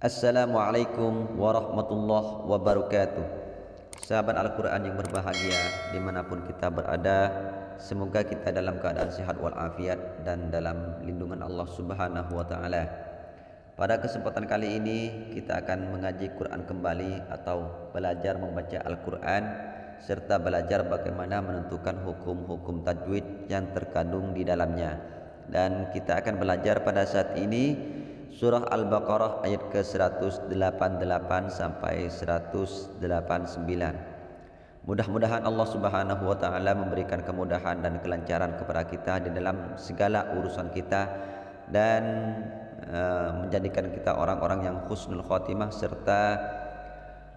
Assalamualaikum warahmatullahi wabarakatuh. Sahabat Al-Quran yang berbahagia Di mana pun kita berada Semoga kita dalam keadaan sehat walafiat Dan dalam lindungan Allah subhanahu wa ta'ala. Pada kesempatan kali ini Kita akan mengaji Quran kembali Atau belajar membaca Al-Quran Serta belajar bagaimana menentukan hukum-hukum tajwid Yang terkandung di dalamnya. Dan kita akan belajar pada saat ini Surah Al-Baqarah ayat ke-188 sampai 189. Mudah-mudahan Allah Subhanahu wa taala memberikan kemudahan dan kelancaran kepada kita di dalam segala urusan kita dan uh, menjadikan kita orang-orang yang husnul khotimah serta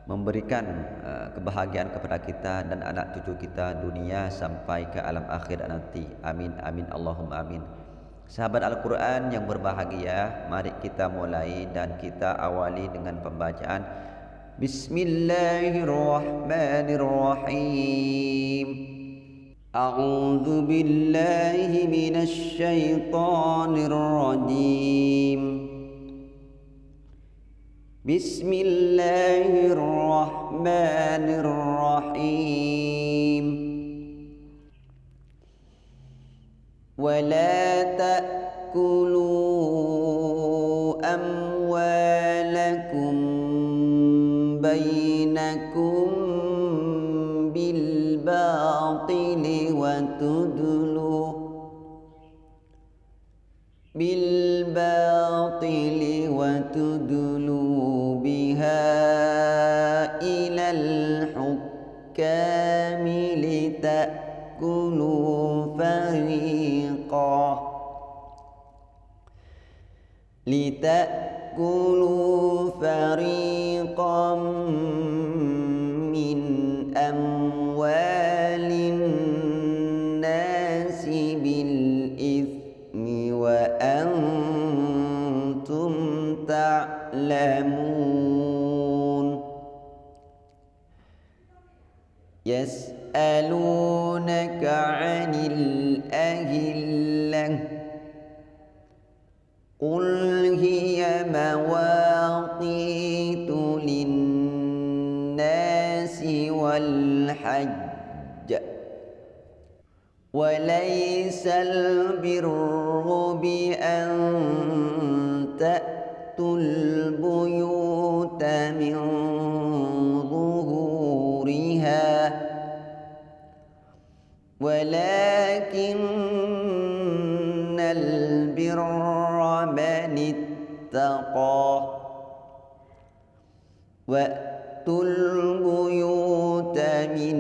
memberikan uh, kebahagiaan kepada kita dan anak cucu kita dunia sampai ke alam akhir nanti. Amin amin Allahumma amin. Sahabat Al-Quran yang berbahagia Mari kita mulai dan kita awali dengan pembacaan Bismillahirrahmanirrahim. A'udhu billahi minasyaitanir rajim Bismillahirrahmanirrahim ولا تأكلوا أموالكم بينكم بالباطل وتدلوا بالباطل وتدلوا لتأكلوا والحج وليس البر بأن تأتوا البيوت من ظهورها. ولكن البر من اتقى. وأتوا البيوت من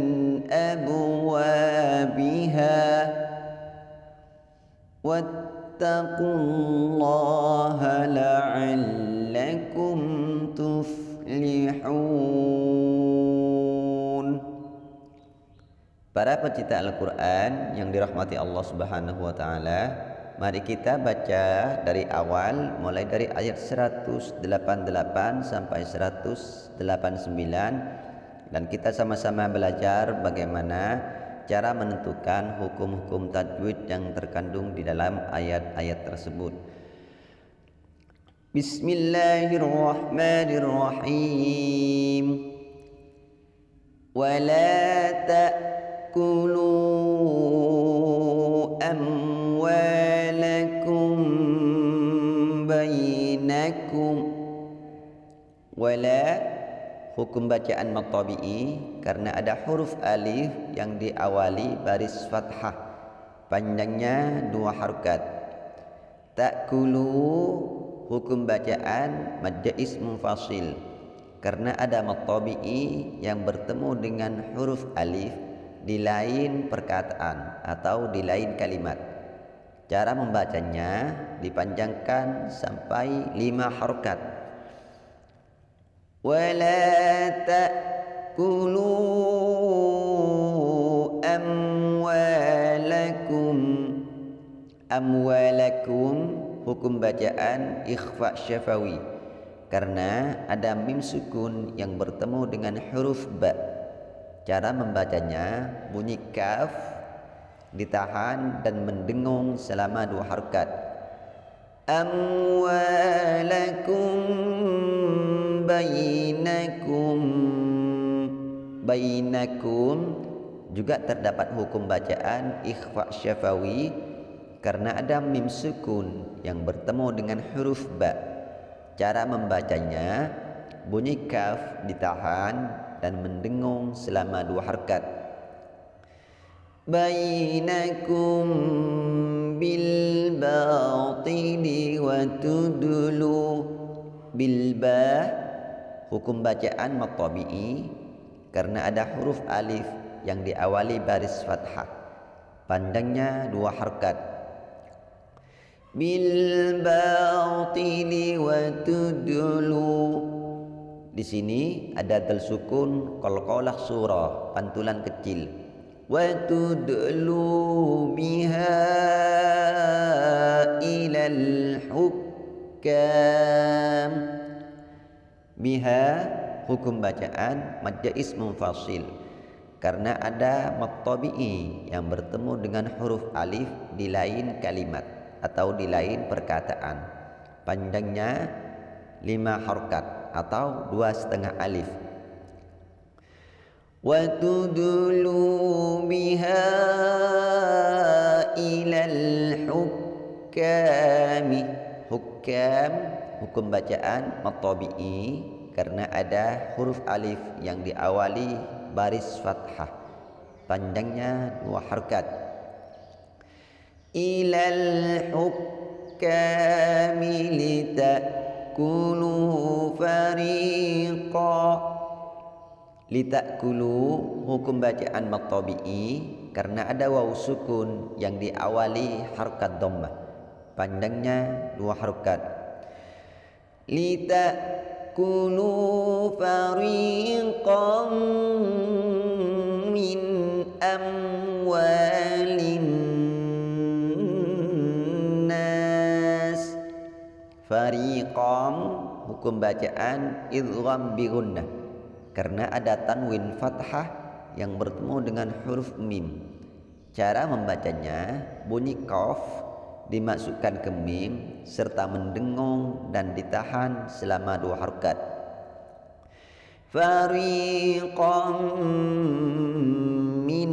أبوابها واتقوا الله لعلكم تفلحون Para pecinta Al-Quran yang dirahmati Allah Subhanahu wa Ta'ala, Mari kita baca dari awal mulai dari ayat 188 sampai 189 dan kita sama-sama belajar bagaimana cara menentukan hukum-hukum tajwid yang terkandung di dalam ayat-ayat tersebut. Bismillahirrahmanirrahim. Wala ta'kulu amwal bainakum wala hukum bacaan matabi'i karena ada huruf alif yang diawali baris fathah. Panjangnya dua harokat. Takulu hukum bacaan madja ismu fasil karena ada matabi'i yang bertemu dengan huruf alif di lain perkataan atau di lain kalimat. Cara membacanya dipanjangkan sampai lima harokat. Wala ta'kulu amwalakum amwalakum hukum bacaan ikhfa syafawi. Karena ada mim sukun yang bertemu dengan huruf ba. Cara membacanya bunyi kaf ditahan dan mendengung selama dua harkat. Amwalakum bainakum bainakum juga terdapat hukum bacaan ikhfa syafawi karena ada mim sukun yang bertemu dengan huruf ba. Cara membacanya bunyi kaf ditahan dan mendengung selama dua harkat. Bainakum bil batili wa tudlu bil ba hukum bacaan matabi'i karena ada huruf alif yang diawali baris fathah. Pandangnya dua harkat. Di sini ada dal sukun surah pantulan kecil. Biha ilal hukam. Biha hukum bacaan mad jais munfasil. Karena ada matabi'i yang bertemu dengan huruf alif di lain kalimat atau di lain perkataan. Panjangnya lima harkat atau dua setengah alif. Tudlu biha ilal hukami. Hukam hukum bacaan matabi'i karena ada huruf alif yang diawali baris fathah. Panjangnya dua harkat. Ilal hukami litakulu fariqa. Litakulu hukum bacaan maktabi'i karena ada waw sukun yang diawali harkat dhammah. Panjangnya dua harkat. Litakulu fariqan min amwalin fariqam hukum bacaan idgham bi gunnah. Karena ada tanwin fathah yang bertemu dengan huruf mim. Cara membacanya bunyi qaf dimasukkan ke mim serta mendengung dan ditahan selama dua harkat fariqam min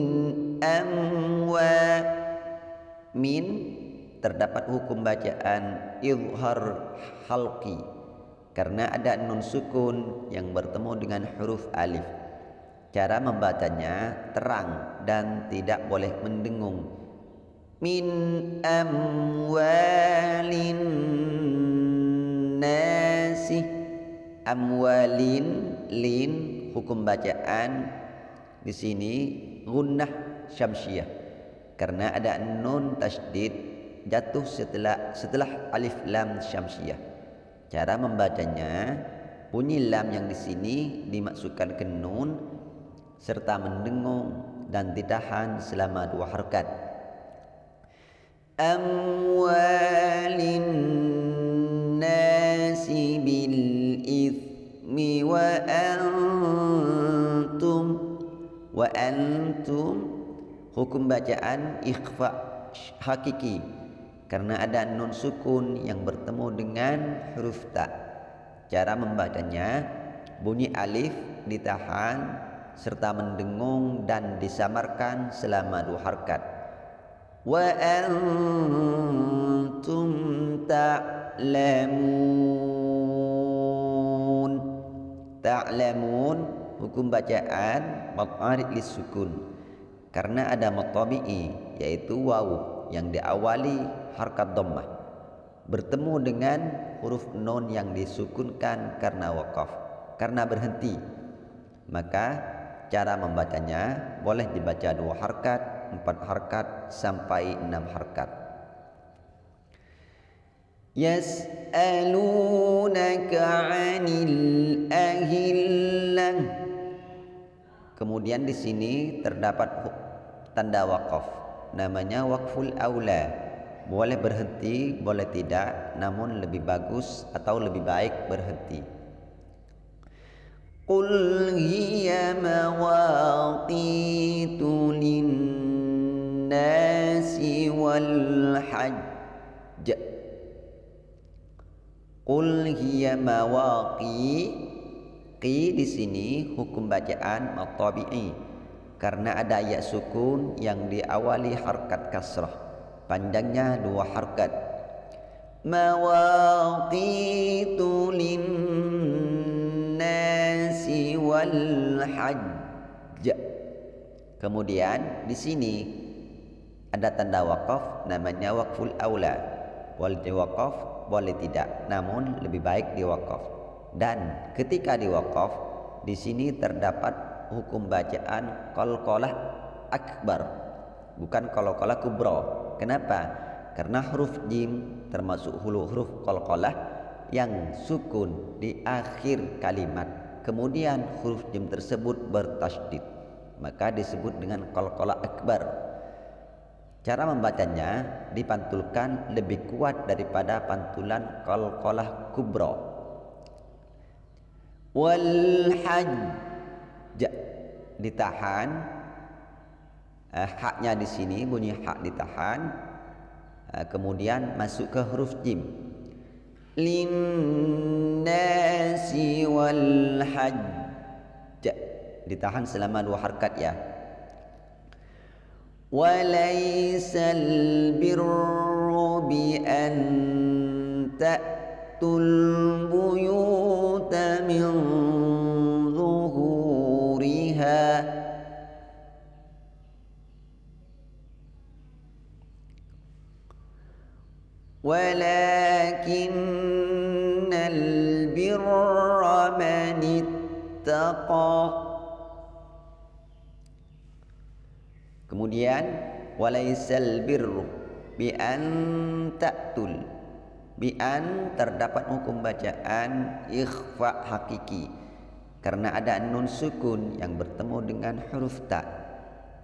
amwa min terdapat hukum bacaan izhar halqi karena ada nun sukun yang bertemu dengan huruf alif. Cara membacanya terang dan tidak boleh mendengung. Min amwalin nasi amwalin lin hukum bacaan di sini gunnah syamsiyah karena ada nun tasdid jatuh setelah setelah alif lam syamsiyah. Cara membacanya bunyi lam yang di sini dimasukkan ke nun serta mendengung dan ditahan selama dua harkat. Ithmi wa antum wa antum hukum bacaan ikhfa hakiki karena ada nun sukun yang bertemu dengan huruf ta. Cara membacanya bunyi alif ditahan serta mendengung dan disamarkan selama dua harkat. Wa antum ta'lamun. Ta'lamun hukum bacaan maqarid lisukun. Karena ada matabi'i yaitu wawu yang diawali harkat dhammah bertemu dengan huruf nun yang disukunkan karena wakaf karena berhenti maka cara membacanya boleh dibaca dua harkat empat harkat sampai enam harkat. Yas'alunaka 'anil kemudian di sini terdapat tanda wakaf. Namanya wakful aula. Boleh berhenti boleh tidak namun lebih bagus atau lebih baik berhenti. Mawaqitu linnasi wal hajj Qul hiya mawaqi qi di sini hukum bacaan matabi'i. Karena ada ayat sukun yang diawali harkat kasrah. Panjangnya dua harkat. Mawaqitu linnasi wal hajj kemudian di sini ada tanda wakaf namanya wakful aula. Boleh diwakaf boleh tidak. Namun lebih baik diwakaf. Dan ketika diwakaf di sini terdapat hukum bacaan qalqalah akbar. Bukan qalqalah kubra kenapa? Karena huruf jim termasuk huruf huruf qalqalah yang sukun di akhir kalimat. Kemudian huruf jim tersebut bertasydid. Maka disebut dengan qalqalah akbar Cara membacanya dipantulkan lebih kuat daripada pantulan qalqalah kubra. Wal hajj. Ditahan. Eh, haknya di sini bunyi hak ditahan. Eh, kemudian masuk ke huruf jim. Linnasi wal hajj. Ditahan selama dua harkat ya وليس البر بأن تأتوا البيوت من ظهورها ولكن البر من اتقى Kemudian walaisal birru bi an ta'tul bi an terdapat hukum bacaan ikhfa hakiki karena ada nun sukun yang bertemu dengan huruf ta.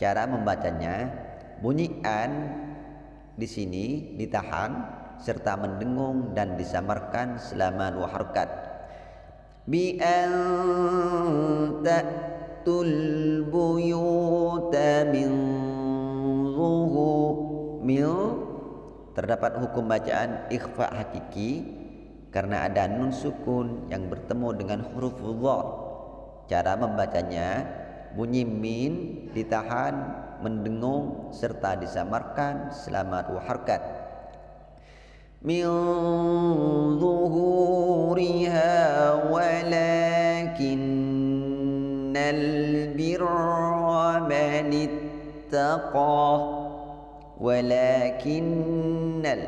Cara membacanya bunyi an di sini ditahan serta mendengung dan disamarkan selama dua harakat. Bi an ta'tul min zuhu mil terdapat hukum bacaan ikhfa hakiki karena ada nun sukun yang bertemu dengan huruf dha. Cara membacanya bunyi min ditahan, mendengung serta disamarkan selama dua harkat. Min zuhuriha walakinnal man ittaqa walakinnal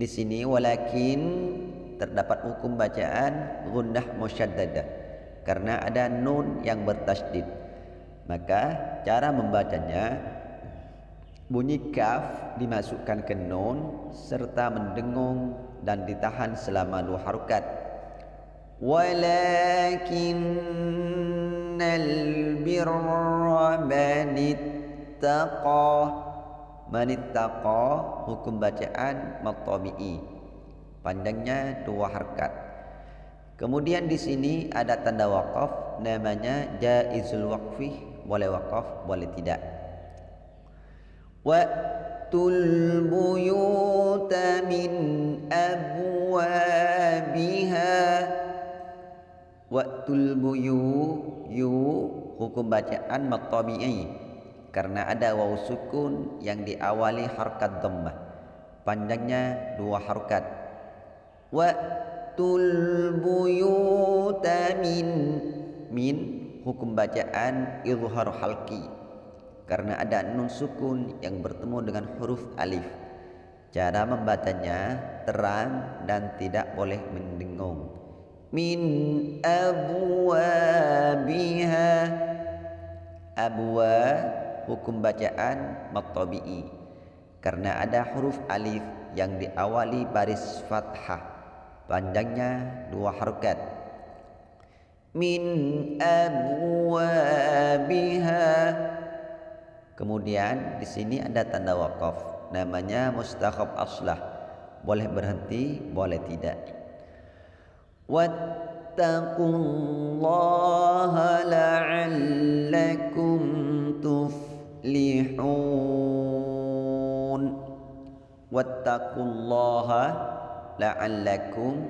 di sini walakin terdapat hukum bacaan gunnah musyaddadah karena ada nun yang bertasydid maka cara membacanya bunyi kaf dimasukkan ke nun serta mendengung dan ditahan selama dua harokat birra manit ittaqa manittaqa hukum bacaan matabi'i panjangnya dua harkat. Kemudian di sini ada tanda wakaf namanya jaizul waqfi boleh wakaf boleh tidak. Wa'tul buyuta min abwabiha wa'tul buyu yu hukum bacaan matabi'i karena ada waw sukun yang diawali harkat dhammah. Panjangnya dua harkat. Wa tul buyuta min min hukum bacaan izhar halqi karena ada nun sukun yang bertemu dengan huruf alif. Cara membacanya terang dan tidak boleh mendengung min abwabiha. Abwa hukum bacaan matabi'i. Karena ada huruf alif yang diawali baris fathah. Panjangnya dua harokat. Min abwabiha. Kemudian di sini ada tanda wakaf. Namanya mustakhab aslah. Boleh berhenti boleh tidak wattaqullaha la'allakum tuf tuflihun wattaqullaha la'allakum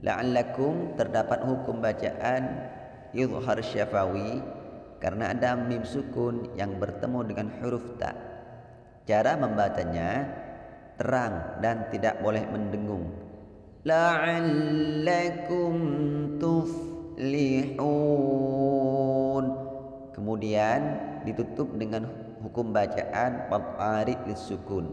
la'allakum terdapat hukum bacaan yudhar syafawi karena ada mim sukun yang bertemu dengan huruf ta. Cara membacanya terang dan tidak boleh mendengung la'allakum tuflihun kemudian ditutup dengan hukum bacaan matarid sukun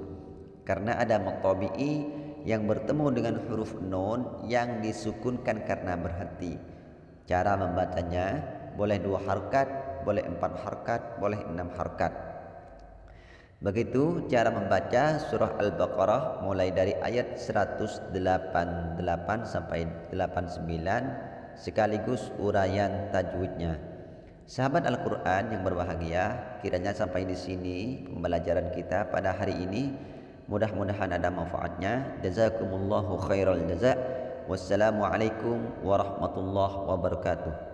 karena ada maqtabi'i yang bertemu dengan huruf nun yang disukunkan karena berhenti. Cara membacanya boleh dua harkat, boleh empat harkat, boleh enam harkat. Begitu cara membaca surah Al-Baqarah mulai dari ayat 188 sampai 89 sekaligus uraian tajwidnya. Sahabat Al-Quran yang berbahagia, kiranya sampai di sini pembelajaran kita pada hari ini Mudah-mudahan ada manfaatnya. Jazakumullahu khairal jazak. Wassalamualaikum warahmatullahi wabarakatuh.